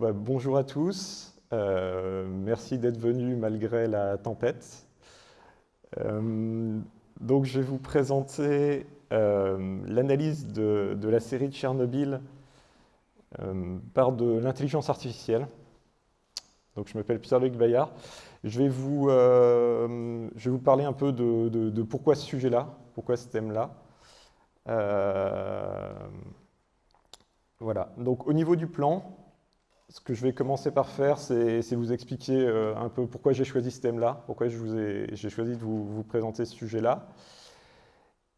Bah, bonjour à tous. Euh, merci d'être venus malgré la tempête. Euh, donc, je vais vous présenter euh, l'analyse de, la série de Tchernobyl par de l'intelligence artificielle. Donc, je m'appelle Pierre-Luc Bayard. Je vais, vous, parler un peu de pourquoi ce sujet-là, pourquoi ce thème-là. voilà. Donc, au niveau du plan, ce que je vais commencer par faire, c'est vous expliquer euh, un peu pourquoi j'ai choisi ce thème-là, pourquoi j'ai choisi de vous, présenter ce sujet-là.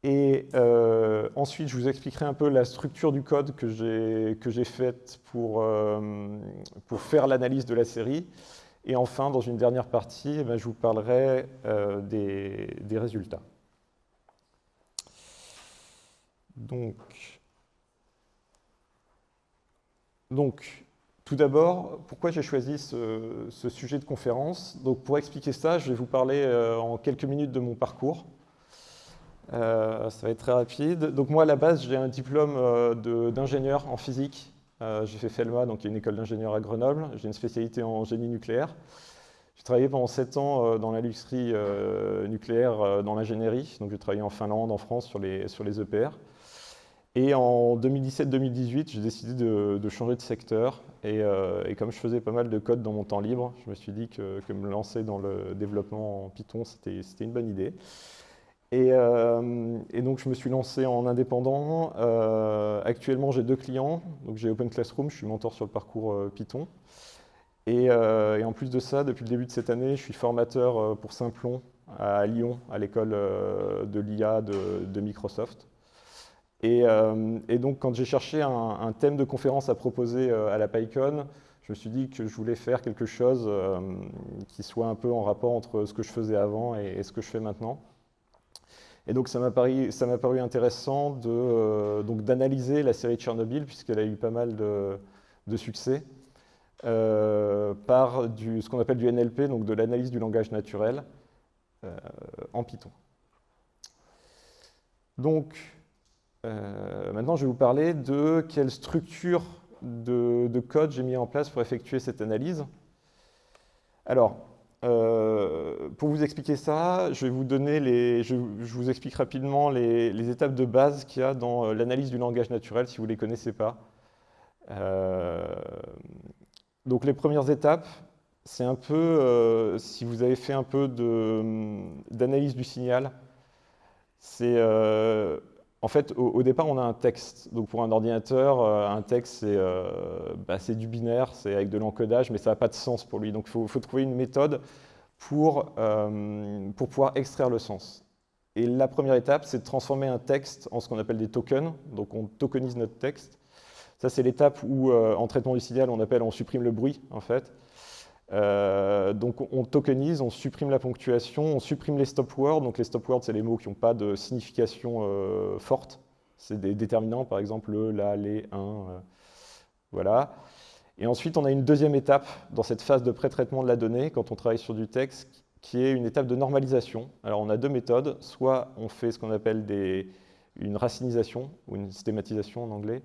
Et euh, ensuite, je vous expliquerai un peu la structure du code que j'ai faite pour, euh, pour faire l'analyse de la série. Et enfin, dans une dernière partie, eh ben, je vous parlerai des, des, résultats. Donc, donc tout d'abord, pourquoi j'ai choisi ce, sujet de conférence? Donc, Pour expliquer ça, je vais vous parler euh, en quelques minutes de mon parcours. Euh, ça va être très rapide. Donc moi, à la base, j'ai un diplôme euh, d'ingénieur en physique. j'ai fait FELMA, donc une école d'ingénieur à Grenoble. J'ai une spécialité en génie nucléaire. J'ai travaillé pendant 7 ans dans l'industrie nucléaire, dans l'ingénierie. Donc j'ai travaillé en Finlande, en France, sur les, sur les EPR. Et en 2017-2018, j'ai décidé de, changer de secteur. Euh, et, comme je faisais pas mal de code dans mon temps libre, je me suis dit que, me lancer dans le développement en Python, c'était une bonne idée. Euh, et, donc, je me suis lancé en indépendant. Euh, actuellement, j'ai deux clients. Donc, j'ai Open Classroom, je suis mentor sur le parcours Python. Et, en plus de ça, depuis le début de cette année, je suis formateur pour Simplon à Lyon, à l'école de l'IA de Microsoft. Euh, et, donc, quand j'ai cherché un, thème de conférence à proposer euh, à la PyCon, je me suis dit que je voulais faire quelque chose euh, qui soit un peu en rapport entre ce que je faisais avant et, ce que je fais maintenant. Et donc, ça m'a paru, intéressant d'analyser la série Tchernobyl, puisqu'elle a eu pas mal de, de succès, par du, ce qu'on appelle du NLP, donc de l'analyse du langage naturel, en Python. Donc, euh, maintenant, je vais vous parler de quelle structure de, code j'ai mis en place pour effectuer cette analyse. Alors, euh, pour vous expliquer ça, je vais vous donner les, explique rapidement les, étapes de base qu'il y a dans euh, l'analyse du langage naturel, si vous ne les connaissez pas. donc, les premières étapes, c'est un peu, si vous avez fait un peu d'analyse du signal, c'est en fait, au, départ, on a un texte. Donc pour un ordinateur, euh, un texte, euh, bah, c'est du binaire, c'est avec de l'encodage, mais ça n'a pas de sens pour lui. Donc il faut, trouver une méthode pour, euh, pour pouvoir extraire le sens. Et la première étape, c'est de transformer un texte en ce qu'on appelle des tokens. Donc on tokenise notre texte. Ça, c'est l'étape où, en traitement du signal, on appelle, on supprime le bruit, en fait. Euh, donc on tokenise, on supprime la ponctuation, on supprime les stop words. Donc les stop words, c'est les mots qui n'ont pas de signification euh, forte. C'est des déterminants, par exemple le, la, les, un. Euh, voilà. Et ensuite, on a une deuxième étape dans cette phase de pré-traitement de la donnée, quand on travaille sur du texte, qui est une étape de normalisation. Alors on a deux méthodes. Soit on fait ce qu'on appelle une racinisation, ou une systématisation en anglais,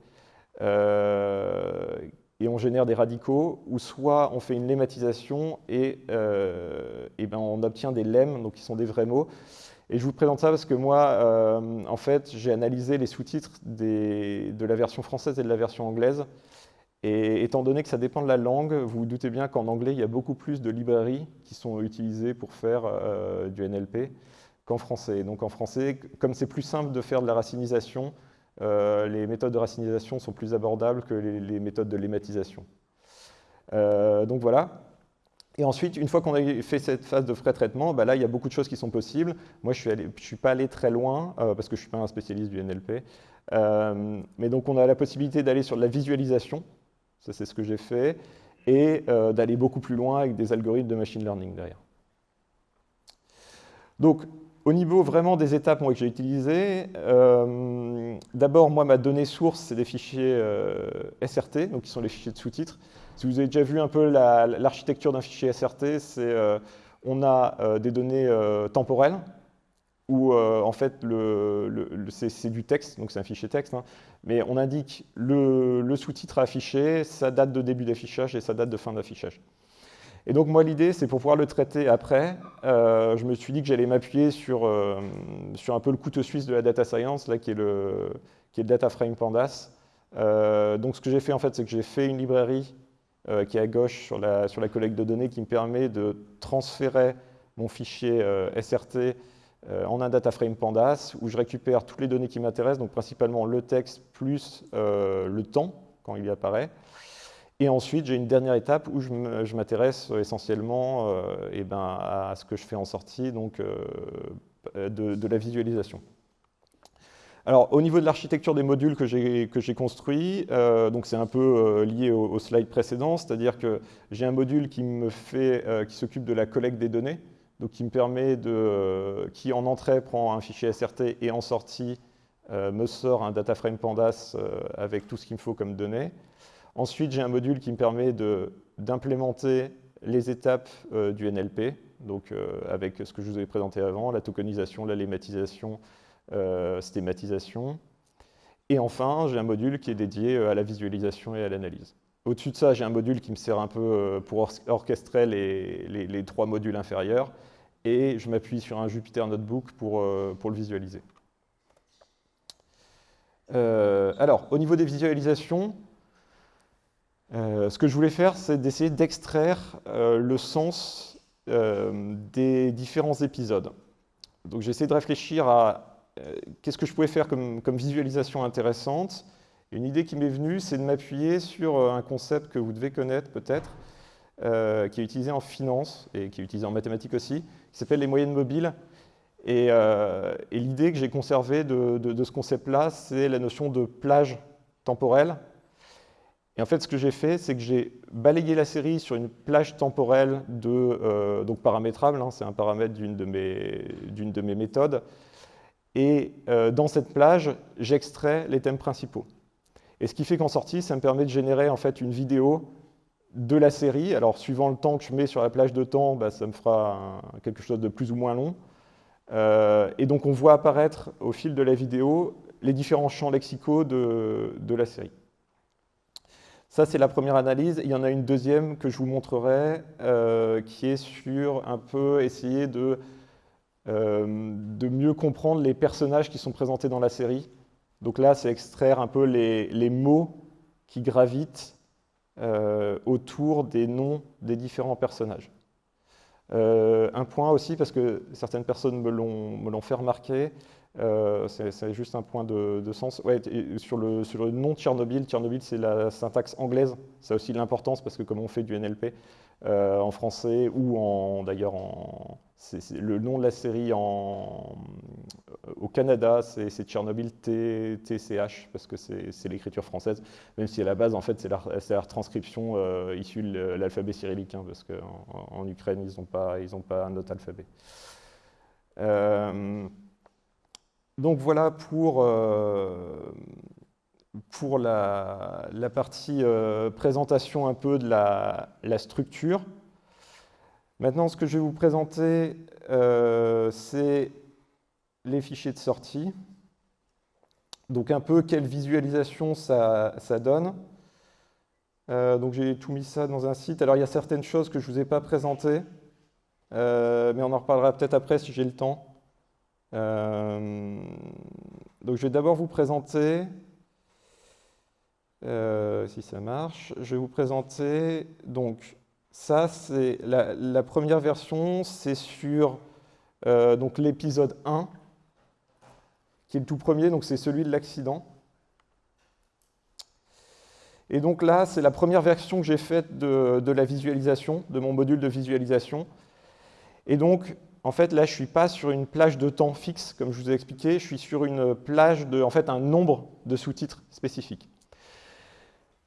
on génère des radicaux, ou soit on fait une lemmatisation et, euh, ben on obtient des lemmes, donc qui sont des vrais mots. Et je vous présente ça parce que moi, euh, en fait, j'ai analysé les sous-titres de la version française et de la version anglaise. Et étant donné que ça dépend de la langue, vous vous doutez bien qu'en anglais, il y a beaucoup plus de librairies qui sont utilisées pour faire euh, du NLP qu'en français. Donc en français, comme c'est plus simple de faire de la racinisation, euh, les méthodes de racinisation sont plus abordables que les, méthodes de lématisation. Euh, donc voilà. Et ensuite, une fois qu'on a fait cette phase de pré-traitement, bah là, il y a beaucoup de choses qui sont possibles. Moi, je ne suis, pas allé très loin, euh, parce que je ne suis pas un spécialiste du NLP. mais donc, on a la possibilité d'aller sur la visualisation, ça c'est ce que j'ai fait, et d'aller beaucoup plus loin avec des algorithmes de machine learning derrière. Donc, au niveau vraiment des étapes que j'ai utilisées, euh, d'abord, moi, ma donnée source, c'est des fichiers euh, SRT, donc qui sont les fichiers de sous-titres. Si vous avez déjà vu un peu l'architecture d'un fichier SRT, c'est euh, on a des données temporelles, où en fait c'est du texte, donc c'est un fichier texte, hein, mais on indique le, sous-titre affiché, sa date de début d'affichage et sa date de fin d'affichage. Et donc moi l'idée c'est pour pouvoir le traiter après, je me suis dit que j'allais m'appuyer sur, sur un peu le couteau suisse de la data science, là, qui, est le, qui est data frame pandas. donc ce que j'ai fait en fait c'est que j'ai fait une librairie euh, qui est à gauche sur la, sur la collecte de données, qui me permet de transférer mon fichier euh, SRT euh, en un data frame pandas, où je récupère toutes les données qui m'intéressent, donc principalement le texte plus le temps, quand il y apparaît. Et ensuite, j'ai une dernière étape où je m'intéresse essentiellement eh ben, à ce que je fais en sortie, donc de la visualisation. Alors, au niveau de l'architecture des modules que j'ai construits, euh, c'est un peu euh, lié au, slide précédent, c'est-à-dire que j'ai un module euh, qui s'occupe de la collecte des données, donc qui me permet de, qui en entrée prend un fichier SRT et en sortie me sort un data frame pandas avec tout ce qu'il me faut comme données. Ensuite, j'ai un module qui me permet d'implémenter les étapes du NLP, donc avec ce que je vous ai présenté avant, la tokenisation, la lématisation, euh, stématisation. Et enfin, j'ai un module qui est dédié euh, à la visualisation et à l'analyse. Au-dessus de ça, j'ai un module qui me sert un peu euh, pour orchestrer les, trois modules inférieurs. Et je m'appuie sur un Jupyter Notebook pour, pour le visualiser. alors, au niveau des visualisations, ce que je voulais faire, c'est d'essayer d'extraire le sens des différents épisodes. Donc j'ai essayé de réfléchir à euh, qu'est-ce que je pouvais faire comme, visualisation intéressante Une idée qui m'est venue, c'est de m'appuyer sur euh, un concept que vous devez connaître peut-être, euh, qui est utilisé en finance et qui est utilisé en mathématiques aussi, qui s'appelle les moyennes mobiles. Et, l'idée que j'ai conservée de, ce concept-là, c'est la notion de plage temporelle. Et en fait, ce que j'ai fait, c'est que j'ai balayé la série sur une plage temporelle de, donc paramétrable, hein, c'est un paramètre d'une de, de, mes méthodes, et euh, dans cette plage, j'extrais les thèmes principaux. Et ce qui fait qu'en sortie, ça me permet de générer en fait une vidéo de la série. Alors, suivant le temps que je mets sur la plage de temps, bah, ça me fera quelque chose de plus ou moins long. Euh, et donc, on voit apparaître au fil de la vidéo les différents champs lexicaux de, la série. Ça, c'est la première analyse. Il y en a une deuxième que je vous montrerai, euh, qui est sur un peu essayer de euh, de mieux comprendre les personnages qui sont présentés dans la série. Donc là, c'est extraire un peu les, mots qui gravitent euh, autour des noms des différents personnages. Un point aussi, parce que certaines personnes me l'ont fait remarquer, c'est juste un point de, sens. sur, le, sur, le, nom Tchernobyl, Tchernobyl c'est la syntaxe anglaise, ça a aussi l'importance parce que comme on fait du NLP en français ou d'ailleurs en, le nom de la série en, euh, au Canada, c'est Tchernobyl TCH, parce que c'est l'écriture française, même si à la base, en fait, c'est la, euh, issue de l'alphabet cyrillique, hein, parce qu'en en, Ukraine, ils n'ont pas, pas un autre alphabet. Euh, donc voilà pour, pour la, partie présentation un peu de la, structure. Maintenant, ce que je vais vous présenter, euh, c'est les fichiers de sortie. Donc un peu quelle visualisation ça, donne. Euh, donc j'ai tout mis ça dans un site. Alors il y a certaines choses que je ne vous ai pas présentées, euh, mais on en reparlera peut-être après si j'ai le temps. Donc je vais d'abord vous présenter, si ça marche, je vais vous présenter donc ça, c'est la, première version, c'est sur euh, l'épisode 1, qui est le tout premier, donc c'est celui de l'accident. Et donc là, c'est la première version que j'ai faite de, la visualisation, de mon module de visualisation. Et donc, en fait, là, je ne suis pas sur une plage de temps fixe, comme je vous ai expliqué, je suis sur une plage de, en fait, un nombre de sous-titres spécifiques.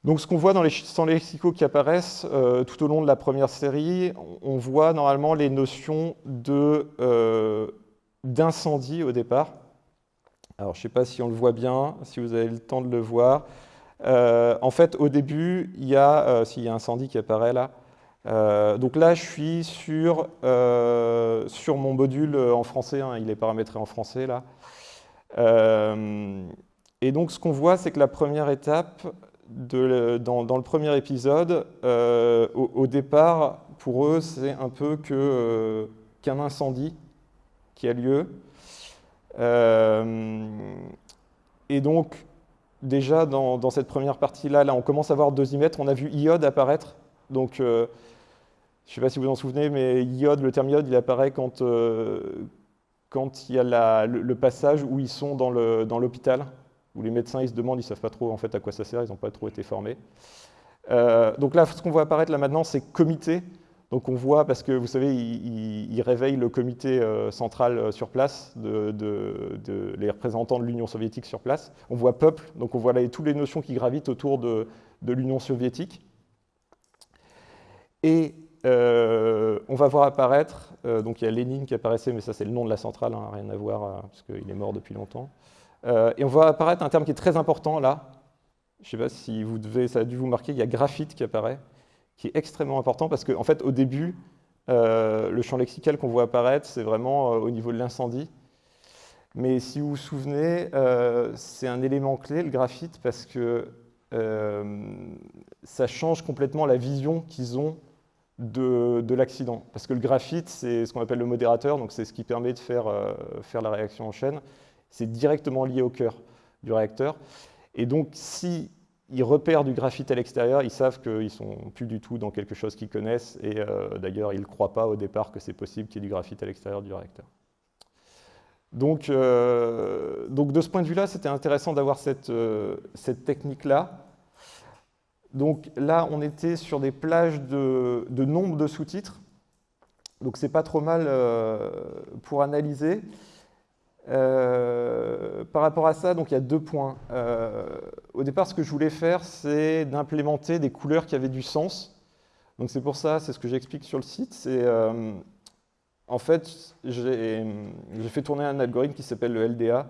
Donc ce qu'on voit dans les champs lexicaux qui apparaissent euh, tout au long de la première série, on voit normalement les notions euh, d'incendie au départ. Alors je ne sais pas si on le voit bien, si vous avez le temps de le voir. Euh, en fait, au début, il y a, s'il y a incendie qui apparaît là, donc là, je suis sur, sur mon module en français, hein, il est paramétré en français là. et donc ce qu'on voit, c'est que la première étape, dans, le premier épisode, au, départ, pour eux, c'est un peu qu'un incendie qui a lieu. et donc, déjà dans, cette première partie-là, là, on commence à voir dosimètre. On a vu iode apparaître. Donc, euh, je ne sais pas si vous en souvenez, mais iode, le terme iode, il apparaît quand, euh, il y a le, passage où ils sont dans l'hôpital, où les médecins ils se demandent, ils ne savent pas trop en fait à quoi ça sert, ils n'ont pas trop été formés. Euh, donc là, ce qu'on voit apparaître là maintenant, c'est comité. Donc on voit, parce que vous savez, il, réveille le comité euh, central sur place, de, les représentants de l'Union soviétique sur place. On voit peuple, donc on voit là, toutes les notions qui gravitent autour de, l'Union soviétique. Et euh, on va voir apparaître, donc il y a Lénine qui apparaissait, mais ça c'est le nom de la centrale, hein, rien à voir, parce qu'il est mort depuis longtemps. et on voit apparaître un terme qui est très important là, je ne sais pas si vous devez, ça a dû vous marquer, il y a graphite qui apparaît qui est extrêmement important parce qu'en en fait, au début, euh, le champ lexical qu'on voit apparaître, c'est vraiment euh, au niveau de l'incendie. Mais si vous vous souvenez, euh, c'est un élément clé, le graphite, parce que ça change complètement la vision qu'ils ont de, de l'accident. Parce que le graphite, c'est ce qu'on appelle le modérateur, donc c'est ce qui permet de faire, faire la réaction en chaîne. C'est directement lié au cœur du réacteur. Et donc, si repèrent du graphite à l'extérieur, ils savent qu'ils ne sont plus du tout dans quelque chose qu'ils connaissent, et euh, d'ailleurs, ils ne croient pas au départ que c'est possible qu'il y ait du graphite à l'extérieur du réacteur. Donc, euh, donc de ce point de vue-là, c'était intéressant d'avoir cette, euh, cette technique-là. Donc là, on était sur des plages de, nombre de sous-titres, donc c'est pas trop mal pour analyser. Euh, par rapport à ça, donc il y a deux points. Euh, au départ, ce que je voulais faire, c'est d'implémenter des couleurs qui avaient du sens. Donc c'est pour ça, c'est ce que j'explique sur le site. Euh, en fait, j'ai fait tourner un algorithme qui s'appelle le LDA,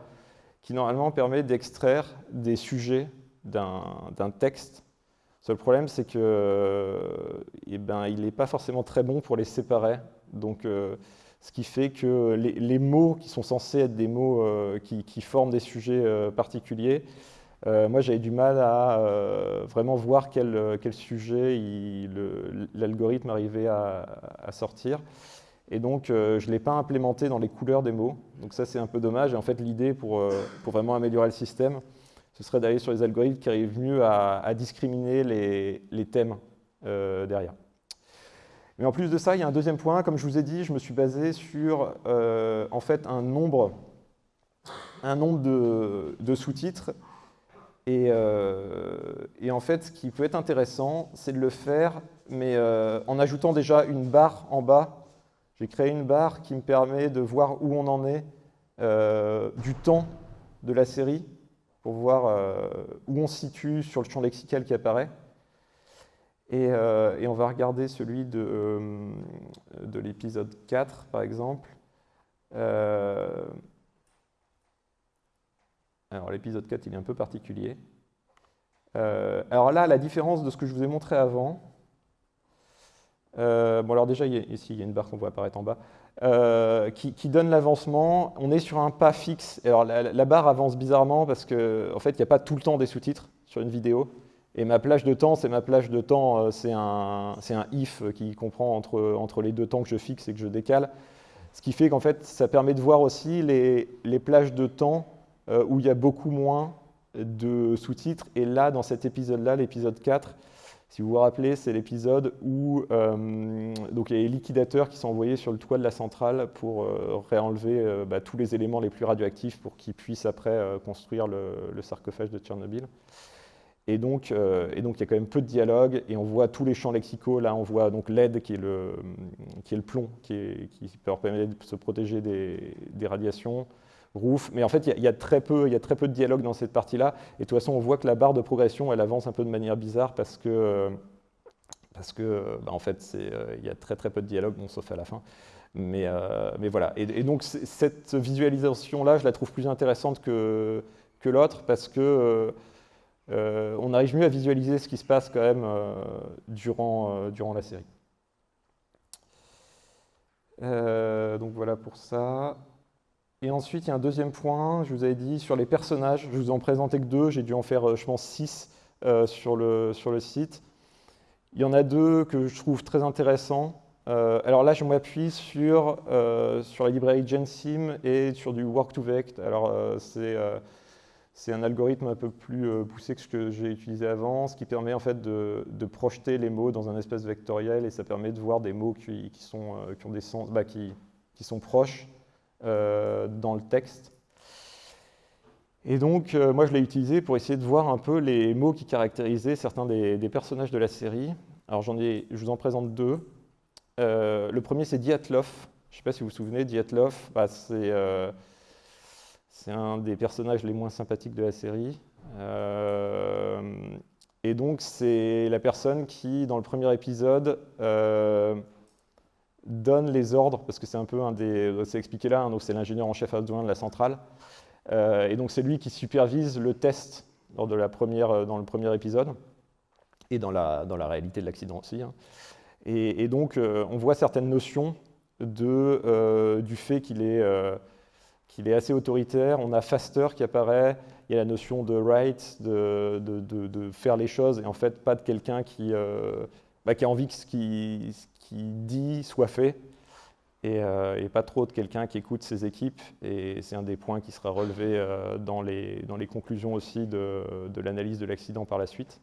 qui normalement permet d'extraire des sujets d'un texte. Seul problème, c'est que, eh ben, il n'est pas forcément très bon pour les séparer. Donc ce qui fait que les, mots qui sont censés être des mots euh, qui, forment des sujets euh, particuliers, euh, moi j'avais du mal à vraiment voir quel, sujet l'algorithme arrivait à, sortir. Et donc je ne l'ai pas implémenté dans les couleurs des mots. Donc ça c'est un peu dommage. Et en fait l'idée pour, pour, vraiment améliorer le système, ce serait d'aller sur les algorithmes qui arrivent mieux à, discriminer les, thèmes derrière. Mais en plus de ça, il y a un deuxième point. Comme je vous ai dit, je me suis basé sur euh, en fait un nombre, un nombre de, sous-titres. Euh, et, en fait, ce qui peut être intéressant, c'est de le faire, mais euh, en ajoutant déjà une barre en bas. J'ai créé une barre qui me permet de voir où on en est du temps de la série, pour voir où on se situe sur le champ lexical qui apparaît. Euh, et, on va regarder celui de, euh, de l'épisode 4, par exemple. Euh, alors l'épisode 4, il est un peu particulier. alors là, la différence de ce que je vous ai montré avant, bon alors déjà, ici, il y a une barre qu'on voit apparaître en bas, qui, donne l'avancement. On est sur un pas fixe. Alors la, barre avance bizarrement parce qu'en en fait, il n'y a pas tout le temps des sous-titres sur une vidéo. Et ma plage de temps, c'est ma plage de temps, euh, c'est un, un, if qui comprend entre, entre les deux temps que je fixe et que je décale. Ce qui fait qu'en fait, ça permet de voir aussi les, les plages de temps euh, où il y a beaucoup moins de sous-titres. Et là, dans cet épisode-là, l'épisode 4, si vous vous rappelez, c'est l'épisode où euh, donc il y a les liquidateurs qui sont envoyés sur le toit de la centrale pour réenlever bah, tous les éléments les plus radioactifs pour qu'ils puissent après construire le, sarcophage de Tchernobyl. Et donc, euh, et donc, il y a quand même peu de dialogue, et on voit tous les champs lexicaux. Là, on voit donc LED, qui est le, qui est le plomb, qui, est, qui permet de se protéger des, des radiations. Mais en fait, il y, a, très peu, de dialogue dans cette partie-là. Et de toute façon, on voit que la barre de progression, elle avance un peu de manière bizarre parce que, parce que bah, en fait, euh, il y a très très peu de dialogue, sauf à la fin. Mais, euh, voilà. Et, donc, cette visualisation-là, je la trouve plus intéressante que, l'autre parce que euh, on arrive mieux à visualiser ce qui se passe quand même durant, durant la série. donc voilà pour ça. Et ensuite, il y a un deuxième point, je vous avais dit, sur les personnages. Je vous en présentais que deux, j'ai dû en faire, je pense, six sur, le, sur le site. Il y en a deux que je trouve très intéressants. Euh, alors là, je m'appuie sur, euh, sur la librairie GenSim et sur du Work2Vect. Alors euh, c'est un algorithme un peu plus poussé que ce que j'ai utilisé avant, ce qui permet en fait de, de, projeter les mots dans un espace vectoriel et ça permet de voir des mots qui, qui sont, qui ont des sens, bah, qui, qui, sont proches dans le texte. Et donc, moi, je l'ai utilisé pour essayer de voir un peu les mots qui caractérisaient certains des, personnages de la série. Alors, je vous en présente deux. Euh, le premier, c'est Diatlov. Je ne sais pas si vous vous souvenez, Diatlov, bah, euh, c'est un des personnages les moins sympathiques de la série. Euh, et donc, c'est la personne qui, dans le premier épisode, donne les ordres, parce que c'est un peu un des. C'est expliqué là, hein, c'est l'ingénieur en chef adjoint de la centrale. et donc, c'est lui qui supervise le test lors de la première, dans le premier épisode, et dans la, dans la réalité de l'accident aussi. Hein. Et, donc, euh, on voit certaines notions de, euh, du fait qu'il est, euh, est, assez autoritaire. On a faster qui apparaît, il y a la notion de right, de, de, de faire les choses, et en fait, pas de quelqu'un qui, bah, qui, a envie que ce qu'il dit soit fait, et, et pas trop de quelqu'un qui écoute ses équipes. Et c'est un des points qui sera relevé dans, les, dans les conclusions aussi de, l'analyse de l'accident par la suite.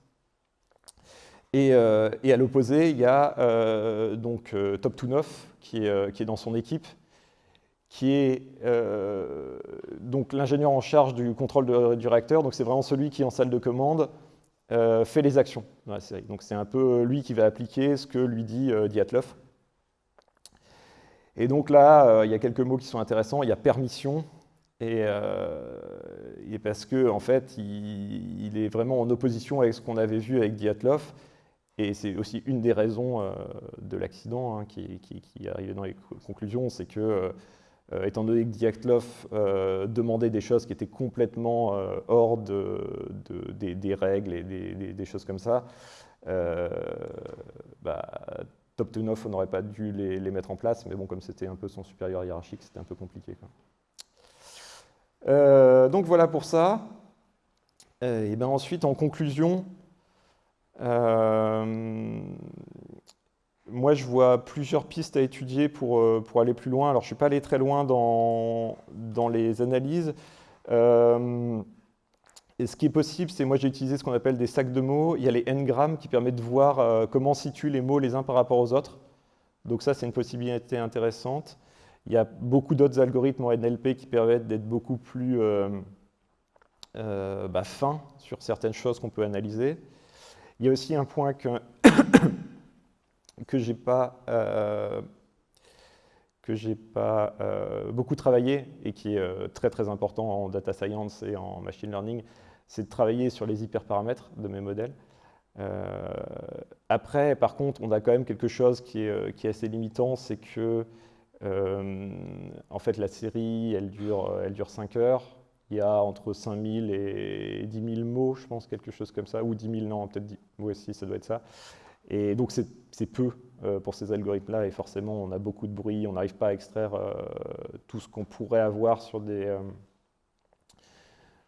Euh, et, à l'opposé, il y a euh, donc euh, Top qui est, qui est, dans son équipe, qui est donc l'ingénieur en charge du contrôle du réacteur. Donc c'est vraiment celui qui, en salle de commande, fait les actions dans la série. Donc c'est un peu lui qui va appliquer ce que lui dit Diatlov. Et donc là, il y a quelques mots qui sont intéressants. Il y a permission, et, parce que en fait, il, est vraiment en opposition avec ce qu'on avait vu avec Diatlov. Et c'est aussi une des raisons euh, de l'accident hein, qui, qui, qui, arrivait dans les conclusions, c'est que, euh, étant donné que Diatlov euh, demandait des choses qui étaient complètement hors de, des, règles et des, choses comme ça, bah, on n'aurait pas dû les, mettre en place, mais bon, comme c'était un peu son supérieur hiérarchique, c'était un peu compliqué. donc voilà pour ça. et ben ensuite, en conclusion, euh, moi, je vois plusieurs pistes à étudier pour, euh, pour aller plus loin. Alors, je ne suis pas allé très loin dans, dans les analyses. Euh, et ce qui est possible, c'est moi j'ai utilisé ce qu'on appelle des sacs de mots. Il y a les n-grammes qui permettent de voir comment situent les mots les uns par rapport aux autres. Donc ça, c'est une possibilité intéressante. Il y a beaucoup d'autres algorithmes en NLP qui permettent d'être beaucoup plus bah, fins sur certaines choses qu'on peut analyser. Il y a aussi un point que, que je n'ai pas, euh, pas euh, beaucoup travaillé et qui est euh, très très important en data science et en machine learning, c'est de travailler sur les hyperparamètres de mes modèles. après, par contre, on a quand même quelque chose qui est, qui est assez limitant, c'est que en fait, la série, elle dure, elle dure 5 heures il y a entre 5000 et 10 000 mots, je pense, quelque chose comme ça, ou 10 000, non, peut-être 10, oui, si, ça doit être ça. Et donc c'est peu euh, pour ces algorithmes-là, et forcément on a beaucoup de bruit, on n'arrive pas à extraire euh, tout ce qu'on pourrait avoir sur des, euh,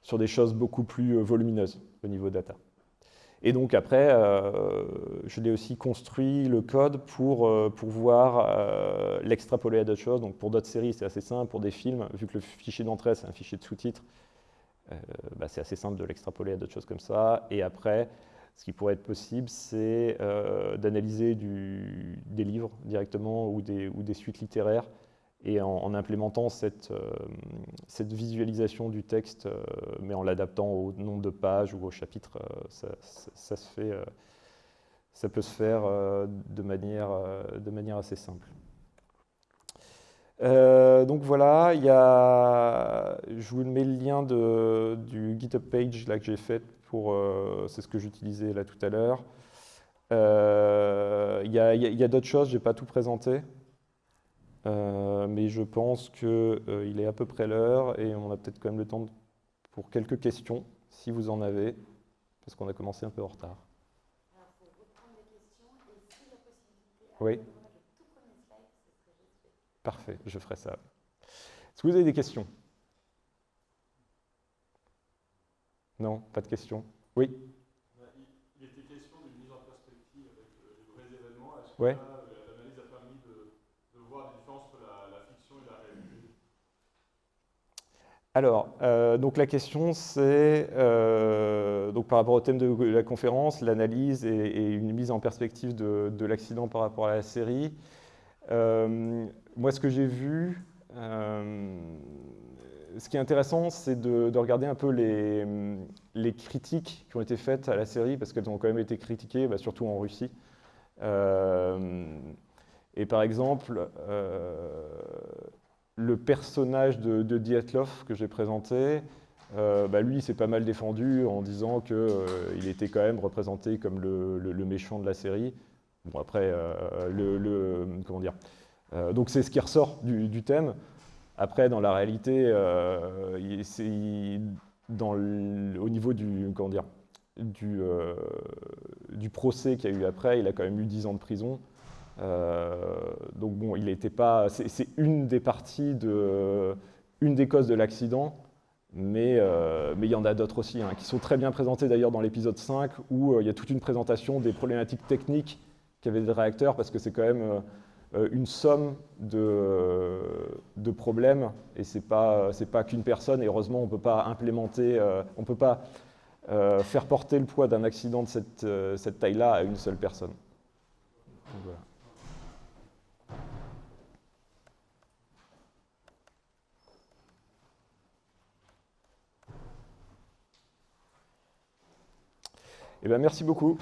sur des choses beaucoup plus volumineuses au niveau data. Et donc après, je l'ai aussi construit le code pour pouvoir l'extrapoler à d'autres choses. Donc pour d'autres séries, c'est assez simple. Pour des films, vu que le fichier d'entrée, c'est un fichier de sous-titres, bah, c'est assez simple de l'extrapoler à d'autres choses comme ça. Et après, ce qui pourrait être possible, c'est d'analyser des livres directement ou des, suites littéraires et en, implémentant cette, euh, cette, visualisation du texte, euh, mais en l'adaptant au nombre de pages ou au chapitre, euh, ça, peut se faire de, manière, assez simple. donc voilà, je vous mets le lien du GitHub page là, que j'ai fait, pour, c'est ce que j'utilisais là tout à l'heure. Il y a, a d'autres choses, je n'ai pas tout présenté. Euh, mais je pense qu'il euh, est à peu près l'heure et on a peut-être quand même le temps pour quelques questions, si vous en avez, parce qu'on a commencé un peu en retard. Alors, pour reprendre les questions, et si la possibilité, oui. le tout premier slide, c'est ce que j'ai fait. Parfait, je ferai ça. Est-ce que vous avez des questions? Non, pas de questions. Oui Il était question d'une mise en perspective avec les vrais événements. Est-ce que là, l'analyse a permis de, de voir des différences entre la, la fiction et la réalité? Alors, euh, donc la question c'est, euh, donc par rapport au thème de la conférence, l'analyse et, et une mise en perspective de, de l'accident par rapport à la série. Euh, moi, ce que j'ai vu, euh, ce qui est intéressant, c'est de, de regarder un peu les, critiques qui ont été faites à la série, parce qu'elles ont quand même été critiquées, bah, surtout en Russie. Euh, et par exemple, euh, le personnage de, de Dietlov que j'ai présenté, euh, bah, lui, il s'est pas mal défendu en disant qu'il était quand même représenté comme le, méchant de la série. Bon, après, euh, le, comment dire euh, Donc, c'est ce qui ressort du thème. Après, dans la réalité, euh, le- au niveau du, comment dire, euh, du procès qu'il y a eu après, il a quand même eu 10 ans de prison. Euh, donc bon, il n'était pas. C'est une des parties de, une des causes de l'accident, mais euh, il y en a d'autres aussi, hein, qui sont très bien présentées d'ailleurs dans l'épisode 5, où il y a toute une présentation des problématiques techniques qu'avaient les réacteurs, parce que c'est quand même une somme de, de problèmes, et c'est pas c'est pas qu'une personne. Et heureusement, on peut pas implémenter, euh, on peut pas euh, faire porter le poids d'un accident de cette, euh, cette taille-là à une seule personne. Eh ben, merci beaucoup.